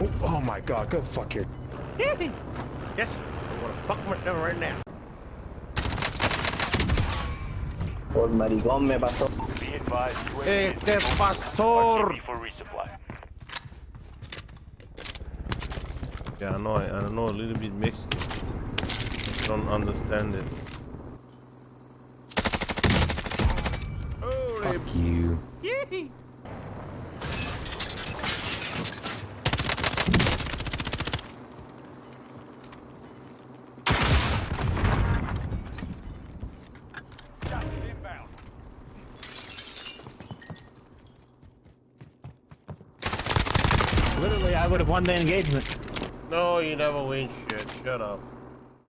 my god, go fuck your. yes, I wanna fuck myself right now. Por maricón me pasó. Be advised, Eh, is pasó? For resupply. Yeah, I know, I, I know a little bit Mexican. I don't understand it. Fuck you. Literally, I would have won the engagement. No, you never win shit. Shut up.